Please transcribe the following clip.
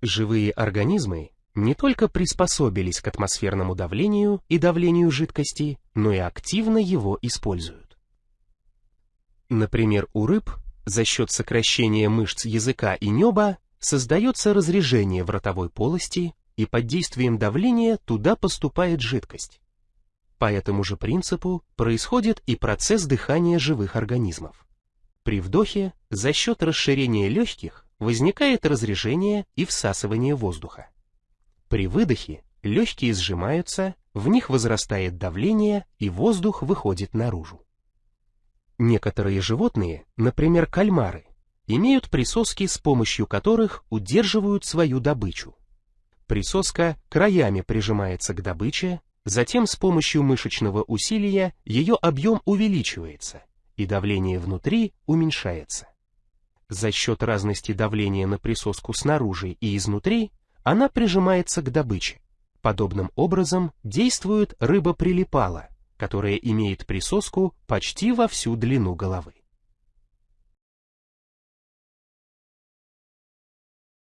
Живые организмы не только приспособились к атмосферному давлению и давлению жидкости, но и активно его используют. Например, у рыб за счет сокращения мышц языка и неба создается разрежение в ротовой полости, и под действием давления туда поступает жидкость. По этому же принципу происходит и процесс дыхания живых организмов. При вдохе за счет расширения легких возникает разрежение и всасывание воздуха. При выдохе легкие сжимаются, в них возрастает давление и воздух выходит наружу. Некоторые животные, например кальмары, имеют присоски, с помощью которых удерживают свою добычу. Присоска краями прижимается к добыче, затем с помощью мышечного усилия ее объем увеличивается, и давление внутри уменьшается. За счет разности давления на присоску снаружи и изнутри она прижимается к добыче. Подобным образом действует рыба-прилипала, которая имеет присоску почти во всю длину головы.